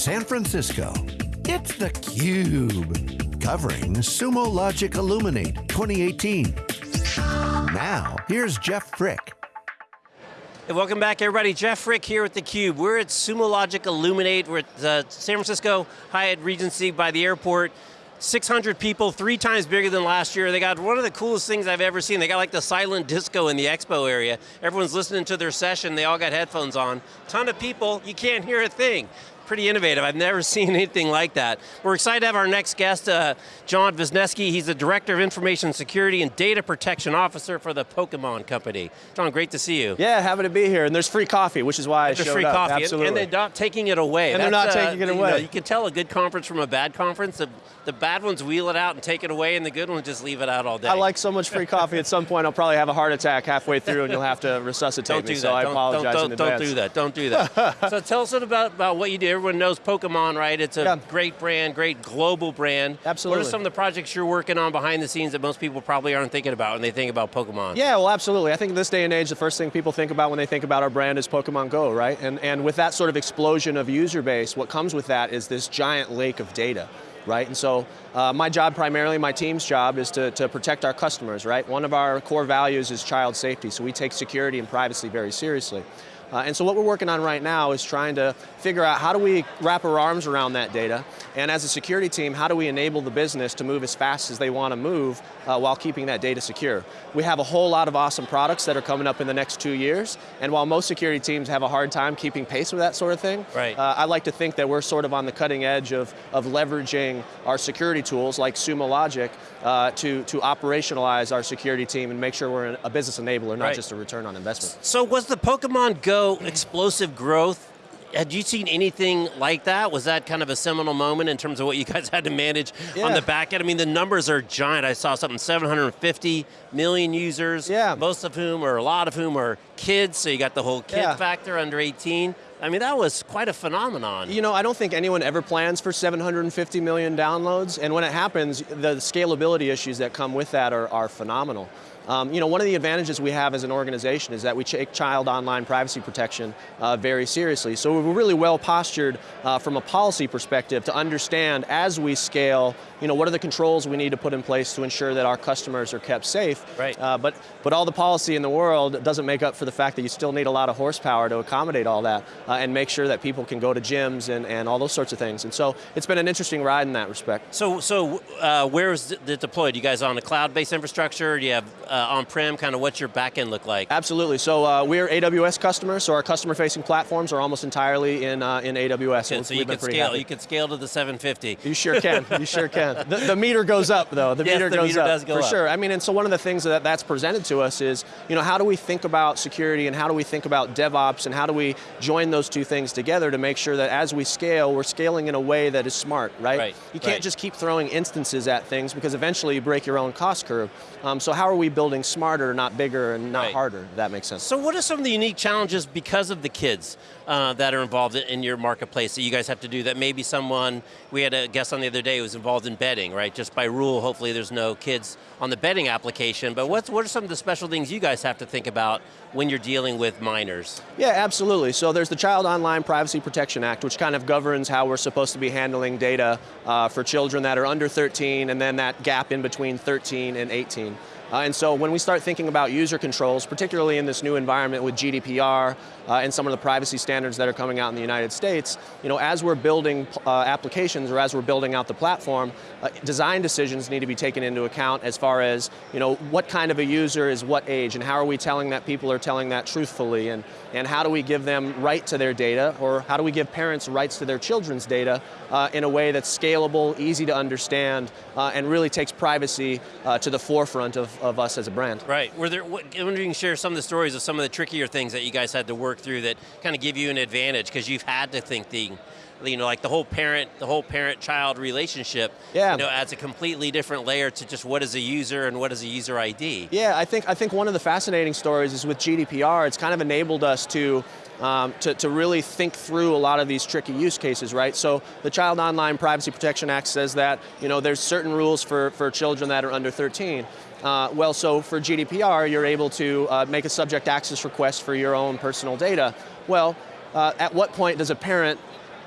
San Francisco. It's theCUBE, covering Sumo Logic Illuminate 2018. Now, here's Jeff Frick. Hey, welcome back everybody, Jeff Frick here with theCUBE. We're at Sumo Logic Illuminate, we're at the San Francisco Hyatt Regency by the airport. 600 people, three times bigger than last year. They got one of the coolest things I've ever seen. They got like the silent disco in the expo area. Everyone's listening to their session, they all got headphones on. Ton of people, you can't hear a thing pretty innovative. I've never seen anything like that. We're excited to have our next guest, uh, John Visneski. He's the Director of Information Security and Data Protection Officer for the Pokemon Company. John, great to see you. Yeah, happy to be here. And there's free coffee, which is why there's I showed free up. coffee. Absolutely. And, and they're not taking it away. And That's, they're not uh, taking it you away. Know, you can tell a good conference from a bad conference. The, the bad ones wheel it out and take it away, and the good ones just leave it out all day. I like so much free coffee, at some point I'll probably have a heart attack halfway through and you'll have to resuscitate don't me, do so that. I don't, apologize don't, in don't, advance. Don't do that, don't do that. so tell us about, about what you do. Everyone knows Pokemon, right? It's a Yeah. great brand, great global brand. Absolutely. What are some of the projects you're working on behind the scenes that most people probably aren't thinking about when they think about Pokemon? Yeah, well absolutely. I think in this day and age, the first thing people think about when they think about our brand is Pokemon Go, right? And, and with that sort of explosion of user base, what comes with that is this giant lake of data. Right, and so uh, my job primarily, my team's job is to, to protect our customers, right? One of our core values is child safety, so we take security and privacy very seriously. Uh, and so what we're working on right now is trying to figure out how do we wrap our arms around that data, and as a security team, how do we enable the business to move as fast as they want to move uh, while keeping that data secure. We have a whole lot of awesome products that are coming up in the next two years, and while most security teams have a hard time keeping pace with that sort of thing, Right. uh, I like to think that we're sort of on the cutting edge of, of leveraging our security tools like Sumo Logic uh, to, to operationalize our security team and make sure we're a business enabler, not Right. just a return on investment. So was the Pokemon Go explosive growth had you seen anything like that? Was that kind of a seminal moment in terms of what you guys had to manage on the back end? I mean, the numbers are giant. I saw something 750 million users, Yeah. most of whom, or a lot of whom, are kids, so you got the whole kid Yeah. factor under 18. I mean, that was quite a phenomenon. You know, I don't think anyone ever plans for 750 million downloads, and when it happens, the scalability issues that come with that are, are phenomenal. Um, you know, one of the advantages we have as an organization is that we take child online privacy protection uh, very seriously. So we're really well postured uh, from a policy perspective to understand as we scale, you know, what are the controls we need to put in place to ensure that our customers are kept safe. Right. Uh, but, but all the policy in the world doesn't make up for the fact that you still need a lot of horsepower to accommodate all that uh, and make sure that people can go to gyms and, and all those sorts of things. And so it's been an interesting ride in that respect. So, so uh, where is it deployed? You guys on a cloud-based infrastructure? Do you have uh, on-prem? Kind of what's your backend look like? Absolutely, so uh, we're AWS customers, so our customer-facing platforms are almost entirely in, uh, in AWS. So, so you we've been could pretty scale. happy. You could scale to the 750. You sure can, you sure can. The, the meter goes up though, the Yes, meter the goes meter up, does go for up. sure. I mean, and so one of the things that that's presented to us is, you know, how do we think about security and how do we think about DevOps and how do we join those two things together to make sure that as we scale, we're scaling in a way that is smart, right? Right, You can't right. just keep throwing instances at things because eventually you break your own cost curve. Um, so how are we building smarter, not bigger, and not Right. harder, if that makes sense. So what are some of the unique challenges because of the kids uh, that are involved in- in your marketplace that you guys have to do that maybe someone, we had a guest on the other day who was involved in betting, right? Just by rule, hopefully there's no kids on the betting application, but what's, what are some of the special things you guys have to think about when you're dealing with minors? Yeah, absolutely. So there's the Child Online Privacy Protection Act, which kind of governs how we're supposed to be handling data uh, for children that are under 13, and then that gap in between 13 and 18. Uh, and so when we start thinking about user controls, particularly in this new environment with GDPR uh, and some of the privacy standards that are coming out in the United States, you know, as we're building uh, applications or as we're building out the platform, uh, design decisions need to be taken into account as far as, you know, what kind of a user is what age and how are we telling that people are telling that truthfully and, and how do we give them right to their data or how do we give parents rights to their children's data uh, in a way that's scalable, easy to understand, uh, and really takes privacy to the forefront of, of us as a brand. Right, were there, what, I wonder if you can share some of the stories of some of the trickier things that you guys had to work through that kind of give you an advantage because you've had to think the, you know, like the whole parent, the whole parent-child relationship, Yeah. you know, adds a completely different layer to just what is a user and what is a user ID. Yeah, I think, I think one of the fascinating stories is with GDPR, it's kind of enabled us to, um, to, to really think through a lot of these tricky use cases, right? So the Child Online Privacy Protection Act says that, you know, there's certain rules for, for children that are under 13. Uh, well, so for GDPR, you're able to uh, make a subject access request for your own personal data. Well, uh, at what point does a parent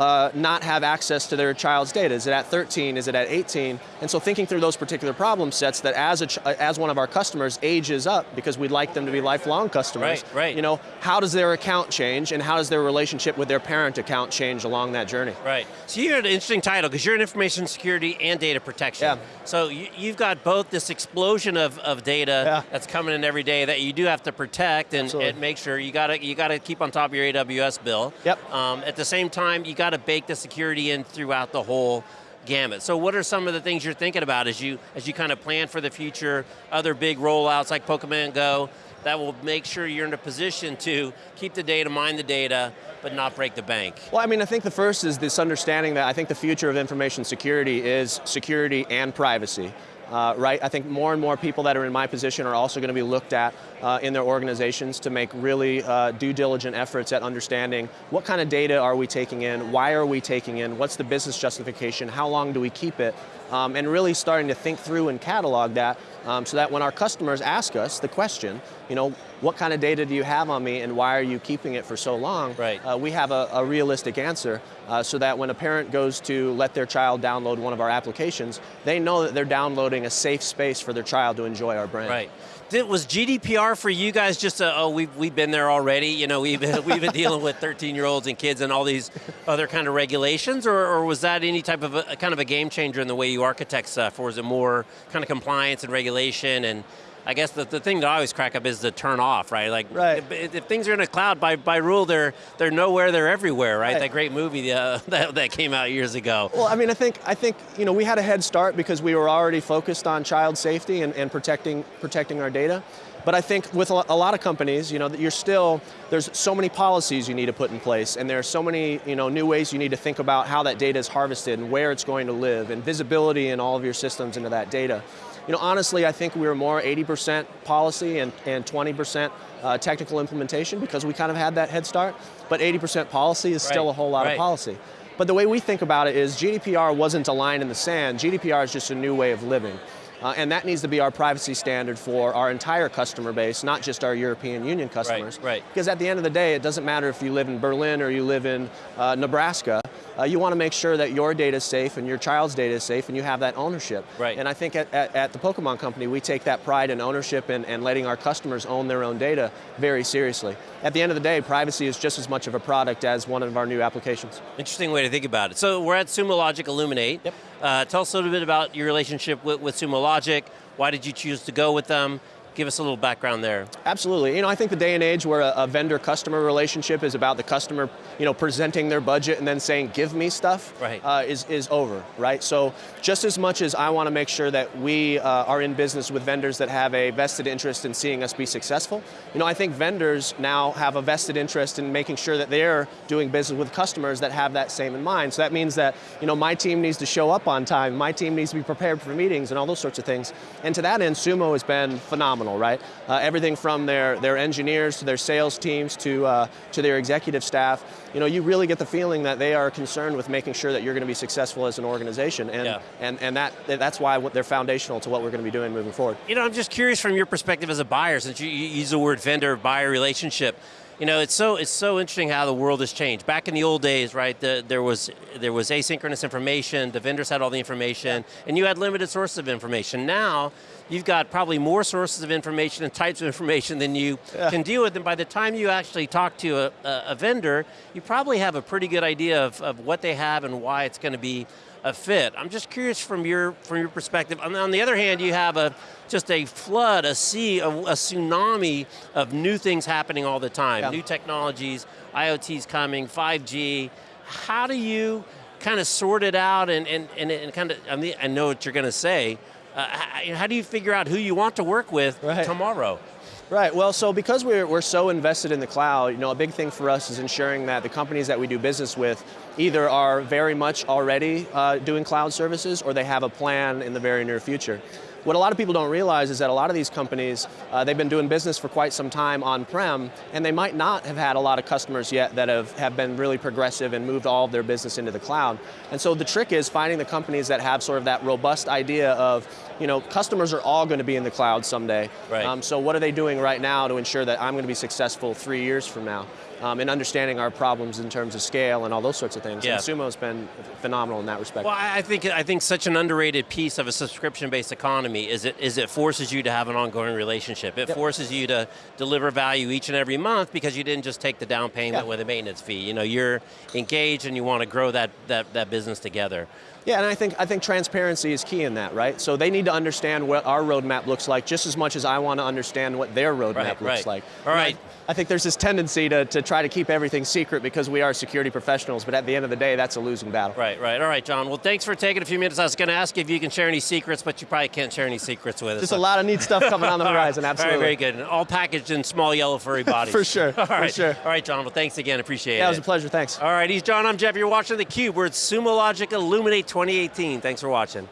uh, not have access to their child's data? Is it at 13? Is it at 18? And so thinking through those particular problem sets that as, a, as one of our customers ages up, because we'd like them to be lifelong customers, right, right. you know, how does their account change and how does their relationship with their parent account change along that journey? Right, so you had an interesting title because you're in information security and data protection. Yeah. So you, have got both this explosion of, of data yeah. that's coming in every day that you do have to protect and, and make sure you got to you got to keep on top of your AWS bill. Yep. Um, at the same time, you got to bake the security in throughout the whole gamut. So what are some of the things you're thinking about as you as you kind of plan for the future, other big rollouts like Pokemon Go, that will make sure you're in a position to keep the data, mine the data, but not break the bank? Well, I mean, I think the first is this understanding that I think the future of information security is security and privacy. Uh, right? I think more and more people that are in my position are also going to be looked at uh, in their organizations to make really uh, due diligent efforts at understanding what kind of data are we taking in, why are we taking in, what's the business justification, how long do we keep it, um, and really starting to think through and catalog that um, so that when our customers ask us the question, you know, what kind of data do you have on me and why are you keeping it for so long? Right. Uh, we have a, a realistic answer uh, so that when a parent goes to let their child download one of our applications, they know that they're downloading a safe space for their child to enjoy our brand. Right. Did, was GDPR for you guys just a, oh, we've, we've been there already, you know, we've, we've been dealing with 13-year-olds and kids and all these other kind of regulations, or, or was that any type of a, kind of a game changer in the way you architect stuff, or was it more kind of compliance and regulation and I guess the, the thing that I always crack up is the turn off, right? Like, right. If, if, things are in a cloud, by, by rule, they're they're nowhere, they're everywhere, right? right. That great movie uh, that, that came out years ago. Well, I mean, I think I think you know we had a head start because we were already focused on child safety and, and protecting protecting our data. But I think with a lot of companies, you know, that you're still, there's so many policies you need to put in place and there are so many, you know, new ways you need to think about how that data is harvested and where it's going to live and visibility in all of your systems into that data. You know, honestly, I think we were more 80% policy and, and 20% uh, technical implementation because we kind of had that head start, but 80% policy is right. still a whole lot right. of policy. But the way we think about it is GDPR wasn't a line in the sand, GDPR is just a new way of living. Uh, and that needs to be our privacy standard for our entire customer base, not just our European Union customers. Right, right. Because at the end of the day, it doesn't matter if you live in Berlin or you live in uh, Nebraska, uh, you want to make sure that your data is safe and your child's data is safe and you have that ownership. Right. And I think at, at, at the Pokemon Company, we take that pride and ownership and, and letting our customers own their own data very seriously. At the end of the day, privacy is just as much of a product as one of our new applications. Interesting way to think about it. So we're at Sumo Logic Illuminate. Yep. Uh, tell us a little bit about your relationship with, with Sumo Logic. Why did you choose to go with them? Give us a little background there. Absolutely. You know, I think the day and age where a, a vendor-customer relationship is about the customer, you know, presenting their budget and then saying, "Give me stuff," right. uh, is is over. Right. So just as much as I want to make sure that we uh, are in business with vendors that have a vested interest in seeing us be successful, you know, I think vendors now have a vested interest in making sure that they're doing business with customers that have that same in mind. So that means that you know my team needs to show up on time, my team needs to be prepared for meetings and all those sorts of things. And to that end, Sumo has been phenomenal phenomenal, right? Uh, everything from their, their engineers to their sales teams to, uh, to their executive staff, you know, you really get the feeling that they are concerned with making sure that you're going to be successful as an organization, and, yeah. and, and that, that's why they're foundational to what we're going to be doing moving forward. You know, I'm just curious from your perspective as a buyer, since you, you use the word vendor-buyer relationship, you know, it's so it's so interesting how the world has changed. Back in the old days, right, the, there was there was asynchronous information. The vendors had all the information, and you had limited sources of information. Now, you've got probably more sources of information and types of information than you yeah. can deal with. And by the time you actually talk to a, a, vendor, you probably have a pretty good idea of, of what they have and why it's going to be a fit. I'm just curious from your from your perspective. On, on the other hand, you have a just a flood, a sea, a, a tsunami of new things happening all the time. Yeah. New technologies, IoT's coming, 5G. How do you kind of sort it out and, and, and, and kind of, I, mean, I know what you're going to say, uh, how, do you figure out who you want to work with right. tomorrow? Right, well, so because we're, we're so invested in the cloud, you know, a big thing for us is ensuring that the companies that we do business with either are very much already uh, doing cloud services or they have a plan in the very near future. What a lot of people don't realize is that a lot of these companies, uh, they've been doing business for quite some time on-prem, and they might not have had a lot of customers yet that have, have been really progressive and moved all of their business into the cloud. And so the trick is finding the companies that have sort of that robust idea of you know, customers are all going to be in the cloud someday. Right. Um, so what are they doing right now to ensure that I'm going to be successful three years from now? Um, and understanding our problems in terms of scale and all those sorts of things. Yeah. And Sumo's been phenomenal in that respect. Well, I think I think such an underrated piece of a subscription-based economy is it is it forces you to have an ongoing relationship. It Yep. forces you to deliver value each and every month because you didn't just take the down payment Yeah. with a maintenance fee. You know, you're engaged and you want to grow that that that business together. Yeah, and I think I think transparency is key in that, right? So they need to understand what our roadmap looks like just as much as I want to understand what their roadmap Right, looks right. like. All And right. I, I think there's this tendency to, to try to keep everything secret because we are security professionals, but at the end of the day, that's a losing battle. Right, right. All right, John. Well, thanks for taking a few minutes. I was going to ask if you can share any secrets, but you probably can't share any secrets with us. Just a lot of neat stuff coming on the horizon, absolutely. right, very good. And all packaged in small yellow furry bodies. For sure, All for sure. All right, John. Well, thanks again. Appreciate Yeah, it. it was a pleasure, thanks. All right, he's John. I'm Jeff. You're watching theCUBE. We're at Sumo Logic Illuminate 2018. Thanks for watching.